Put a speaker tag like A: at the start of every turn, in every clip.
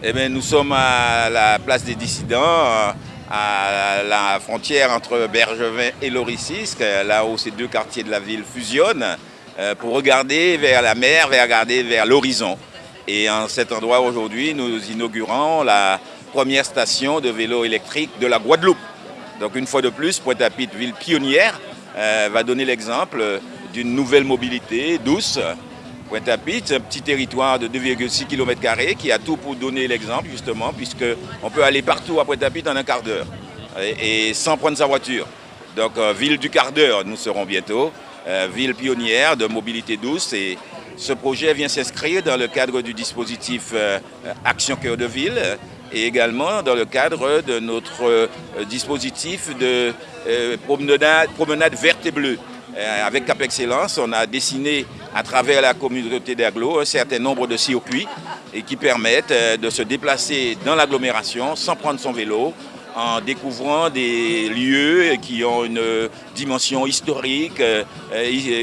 A: Eh bien, nous sommes à la place des dissidents, à la frontière entre Bergevin et Loricisque, là où ces deux quartiers de la ville fusionnent, euh, pour regarder vers la mer, vers l'horizon. Et en cet endroit aujourd'hui, nous inaugurons la première station de vélo électrique de la Guadeloupe. Donc une fois de plus, Pointe-à-Pitre, ville pionnière, euh, va donner l'exemple d'une nouvelle mobilité douce. Pointe-à-Pitre, un petit territoire de 2,6 km qui a tout pour donner l'exemple justement, puisqu'on peut aller partout à Pointe-à-Pitre en un quart d'heure et, sans prendre sa voiture. Donc euh, ville du quart d'heure, nous serons bientôt, euh, ville pionnière de mobilité douce et ce projet vient s'inscrire dans le cadre du dispositif Action Cœur de Ville et également dans le cadre de notre euh, dispositif de euh, promenade, verte et bleue. Euh, avec Cap Excellence, on a dessiné à travers la communauté d'Aglo un certain nombre de circuits et qui permettent de se déplacer dans l'agglomération sans prendre son vélo, en découvrant des lieux qui ont une dimension historique,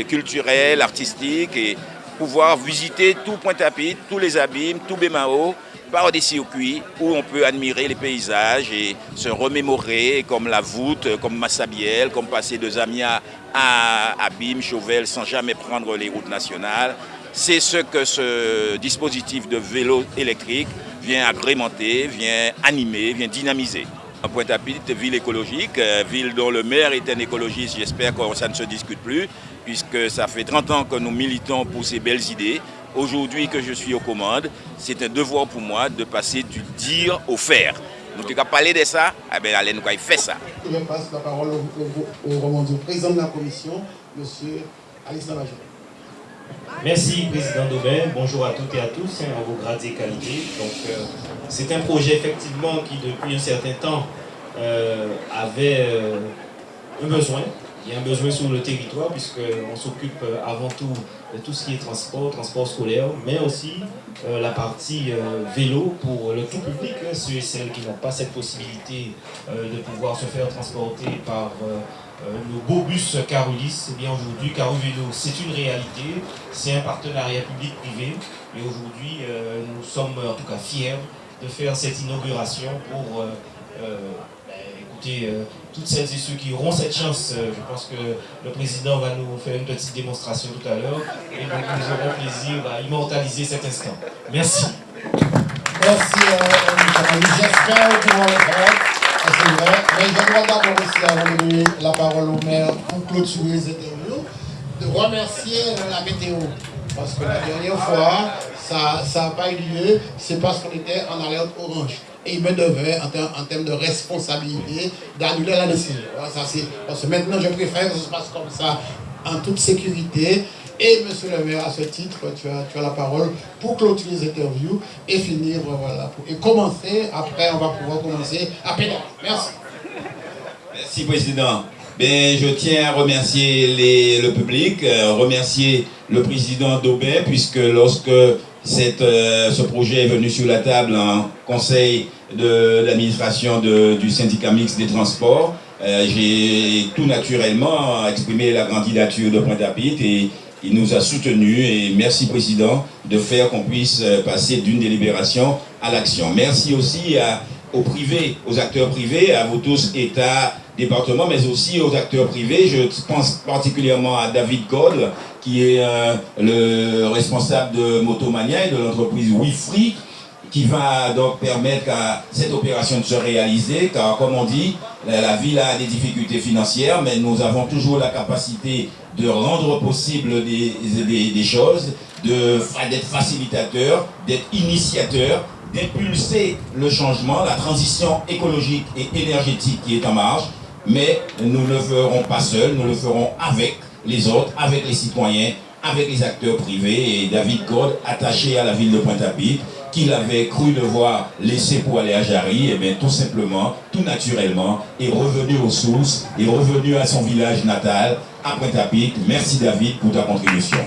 A: culturelle, artistique et pouvoir visiter tout Pointe-à-Pitre, tous les abîmes, tout Bémao, par des circuits où on peut admirer les paysages et se remémorer comme la voûte, comme Massabielle, comme passer de Zamia à Abîme, Chauvel sans jamais prendre les routes nationales. C'est ce que ce dispositif de vélo électrique vient agrémenter, vient animer, vient dynamiser. Pointe-à-Pitre, ville écologique, euh, ville dont le maire est un écologiste, j'espère que ça ne se discute plus, puisque ça fait 30 ans que nous militons pour ces belles idées. Aujourd'hui que je suis aux commandes, c'est un devoir pour moi de passer du dire au faire. Nous avons parlé de ça, eh bien, allez nous faire ça.
B: Je passe la parole au, président de la commission, M. Alice Major.
C: Merci, Président Daubin. Bonjour à toutes et à tous, hein, à vos grades et qualités. Donc, euh, c'est un projet, effectivement, qui, depuis un certain temps, euh, avait euh, un besoin, il y a un besoin sur le territoire puisqu'on s'occupe euh, avant tout de tout ce qui est transport, transport scolaire, mais aussi euh, la partie euh, vélo pour le tout public, ceux et celles qui n'ont pas cette possibilité de pouvoir se faire transporter par nos beaux bus Carolis. Eh bien aujourd'hui, Caro Vélo, c'est une réalité, c'est un partenariat public-privé. Et aujourd'hui, nous sommes en tout cas fiers de faire cette inauguration pour euh, toutes celles et ceux qui auront cette chance. Euh, je pense que le président va nous faire une petite démonstration tout à l'heure et donc nous aurons plaisir à immortaliser cet instant. Merci.
B: Merci, euh, j'espère que vous. C'est vrai. Mais je dois d'abord aussi avoir donner la parole au maire pour clôturer les interviews, de remercier la météo. Parce que la dernière fois, ça n'a pas eu lieu, c'est parce qu'on était en alerte orange et il me devait, en, termes de responsabilité, d'annuler la décision. Parce que maintenant, je préfère que ça se passe comme ça, en toute sécurité. Et monsieur le maire, à ce titre, tu as, tu as la parole pour clôturer les interviews et finir, voilà, et commencer, après on va pouvoir commencer à pédaler. Merci.
A: Merci Président. Ben, je tiens à remercier le public, euh, remercier le président d'Aubin, puisque lorsque cette, euh, ce projet est venu sur la table en conseil de l'administration du syndicat mixte des transports. Euh, j'ai tout naturellement exprimé la candidature de Pointe-à-Pitre et il nous a soutenus et merci Président de faire qu'on puisse euh, passer d'une délibération à l'action. Merci aussi à, aux privés, aux acteurs privés, à vous tous, État, département, mais aussi aux acteurs privés. Je pense particulièrement à David Cole, qui est euh, le responsable de Motomania et de l'entreprise WeFree, qui va donc permettre à cette opération de se réaliser, car comme on dit, la, ville a des difficultés financières, mais nous avons toujours la capacité de rendre possible des, des, choses, d'être facilitateur, d'être initiateur, d'impulser le changement, la transition écologique et énergétique qui est en marche, mais nous ne le ferons pas seuls, nous le ferons avec les autres, avec les citoyens, avec les acteurs privés. Et David Code, attaché à la ville de Pointe-à-Pitre, qu'il avait cru devoir laisser pour aller à Jarry, et eh bien tout simplement, tout naturellement, est revenu aux sources, est revenu à son village natal, à Pointe-à-Pitre. Merci David pour ta contribution.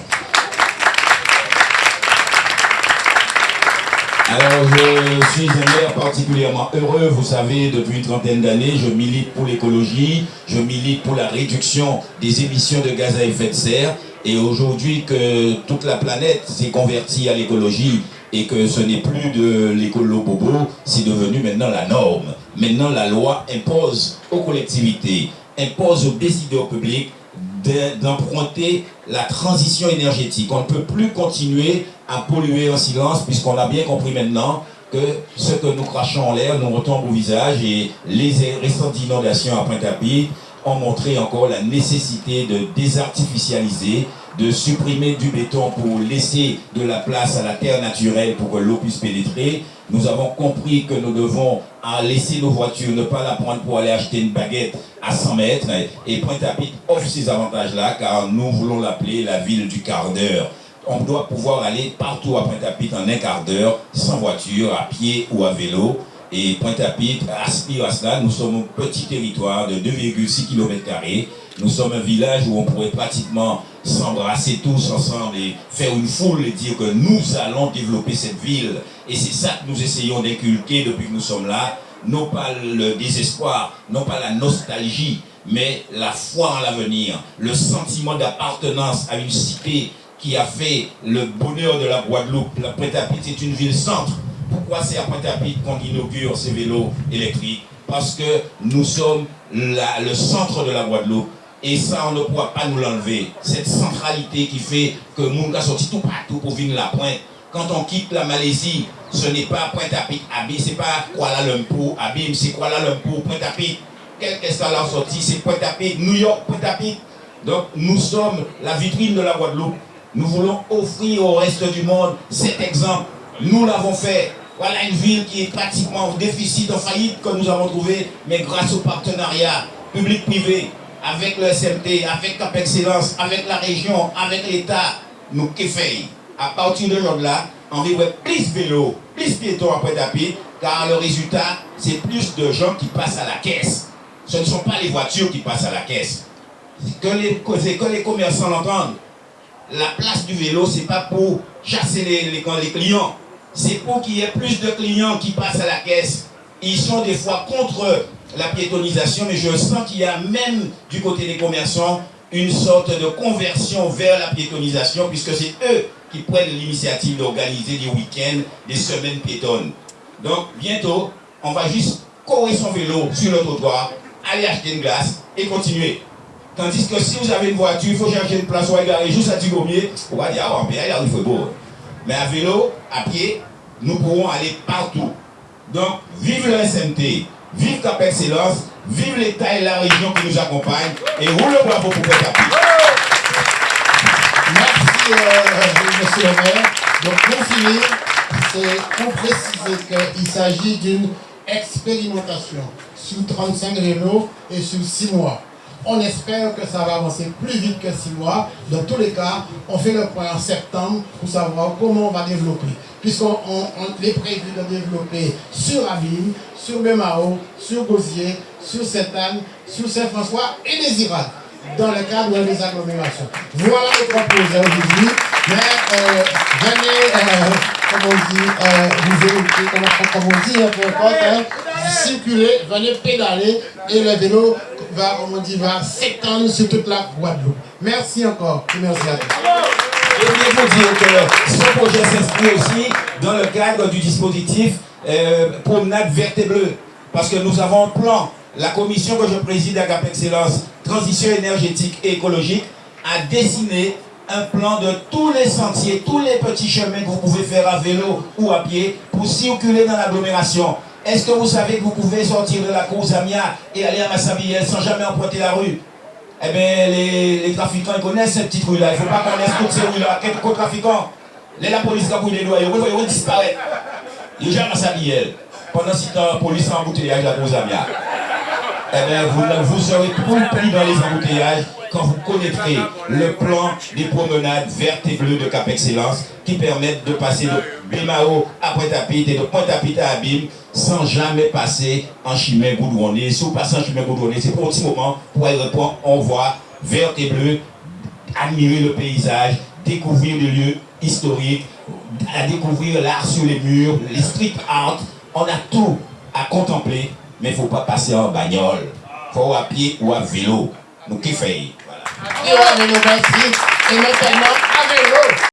A: Alors, je suis un maire particulièrement heureux. Vous savez, depuis une trentaine d'années, je milite pour l'écologie, je milite pour la réduction des émissions de gaz à effet de serre. Et aujourd'hui que toute la planète s'est convertie à l'écologie, et que ce n'est plus de l'écolo bobo, c'est devenu maintenant la norme. Maintenant, la loi impose aux collectivités, impose aux décideurs publics d'emprunter la transition énergétique. On ne peut plus continuer à polluer en silence puisqu'on a bien compris maintenant que ce que nous crachons en l'air nous retombe au visage et les récentes inondations à Pointe-à-Pitre ont montré encore la nécessité de désartificialiser, de supprimer du béton pour laisser de la place à la terre naturelle pour que l'eau puisse pénétrer. Nous avons compris que nous devons laisser nos voitures, ne pas la prendre pour aller acheter une baguette à 100 mètres. Et Pointe-à-Pitre offre ces avantages-là car nous voulons l'appeler la ville du quart d'heure. On doit pouvoir aller partout à Pointe-à-Pitre en un quart d'heure, sans voiture, à pied ou à vélo. Et Pointe-à-Pitre aspire à cela. Nous sommes un petit territoire de 2,6 km. Nous sommes un village où on pourrait pratiquement s'embrasser tous ensemble et faire une foule et dire que nous allons développer cette ville. Et c'est ça que nous essayons d'inculquer depuis que nous sommes là. Non pas le désespoir, non pas la nostalgie, mais la foi en l'avenir, le sentiment d'appartenance à une cité qui a fait le bonheur de la Guadeloupe. La Pointe-à-Pitre est une ville-centre. Pourquoi c'est à Pointe-à-Pitre qu'on inaugure ces vélos électriques? Parce que nous sommes le centre de la Guadeloupe et ça, on ne pourra pas nous l'enlever. Cette centralité qui fait que Mounga sorti tout partout pour venir la pointe. Quand on quitte la Malaisie, ce n'est pas Pointe-à-Pitre, Abim, c'est pas Kuala Lumpur, Abim, c'est Kuala Lumpur, Pointe-à-Pitre. Quel que soit sortie, c'est Pointe-à-Pitre, New York, Pointe-à-Pitre. Donc, nous sommes la vitrine de la Guadeloupe. Nous voulons offrir au reste du monde cet exemple. Nous l'avons fait. Voilà une ville qui est pratiquement en déficit, en faillite que nous avons trouvé, mais grâce au partenariat public-privé, avec le SMT, avec Cap Excellence, avec la région, avec l'État, nous fait À partir de là on vivre plus vélo, plus piétons après tapis, car le résultat, c'est plus de gens qui passent à la caisse. Ce ne sont pas les voitures qui passent à la caisse. Que les, les commerçants l'entendent. La place du vélo, c'est pas pour chasser les, les, clients. C'est pour qu'il y ait plus de clients qui passent à la caisse. Ils sont des fois contre la piétonisation, mais je sens qu'il y a même du côté des commerçants une sorte de conversion vers la piétonisation, puisque c'est eux qui prennent l'initiative d'organiser des week-ends, des semaines piétonnes. Donc bientôt, on va juste courir son vélo sur le trottoir, aller acheter une glace et continuer. Tandis que si vous avez une voiture, il faut chercher une place où garer juste à Tigommier, on va dire, ah, mais il faut beau. Mais à vélo, à pied, nous pourrons aller partout. Donc, vive le SMT, Vive Cap Excellence, vive l'État et la région qui nous accompagnent et roule le bravo pour Cap
B: Merci, euh, monsieur le maire. Donc, pour finir, c'est pour préciser qu'il s'agit d'une expérimentation sur 35 rénaux et sur 6 mois. On espère que ça va avancer plus vite que 6 mois. Dans tous les cas, on fait le point en septembre pour savoir comment on va développer. Puisqu'on est prévu de développer sur Avine, sur Bémao, sur Gosier, sur Sainte-Anne, sur Saint-François et les Irak, dans le cadre des agglomérations. Voilà les trois projets aujourd'hui. Mais euh, venez, euh, comme on dit, euh, vous comme on dit, peu importe, hein, circuler, venez pédaler et le vélo va, on dit, va s'étendre sur toute la Guadeloupe. Merci encore merci à tous.
A: Je voulais vous dire que ce projet s'inscrit aussi dans le cadre du dispositif euh, promenade verte et bleue. Parce que nous avons un plan. La commission que je préside à Gap Excellence, transition énergétique et écologique, a dessiné un plan de tous les sentiers, tous les petits chemins que vous pouvez faire à vélo ou à pied pour circuler dans l'agglomération. Est-ce que vous savez que vous pouvez sortir de la course Amia et aller à Massabielle sans jamais emprunter la rue? Eh bien, les, trafiquants ils connaissent cette petite rue-là. Il ne faut pas connaître toutes ces rues-là. Quelques trafiquants, la police a les doigts, ils vont disparaître. Les gens Massabielle, pendant ce temps, la police en embouteillage à course Amia. Eh bien, vous, vous serez compris dans les embouteillages connaîtrez le plan des promenades vertes et bleues de Cap Excellence qui permettent de passer de Bémao à Pointe-à-Pitre et de Pointe-à-Pitre à Abîme sans jamais passer en chemin goudronné. Si vous passez en chemin goudronné, c'est pour un petit moment pour répondre, on voit vert et bleu, admirer le paysage, découvrir les lieux historiques, découvrir l'art sur les murs, les street art. On a tout à contempler, mais il ne faut pas passer en bagnole. Il faut à pied ou à vélo. Nous kiffons.
B: Voilà. Et, et maintenant à vélo.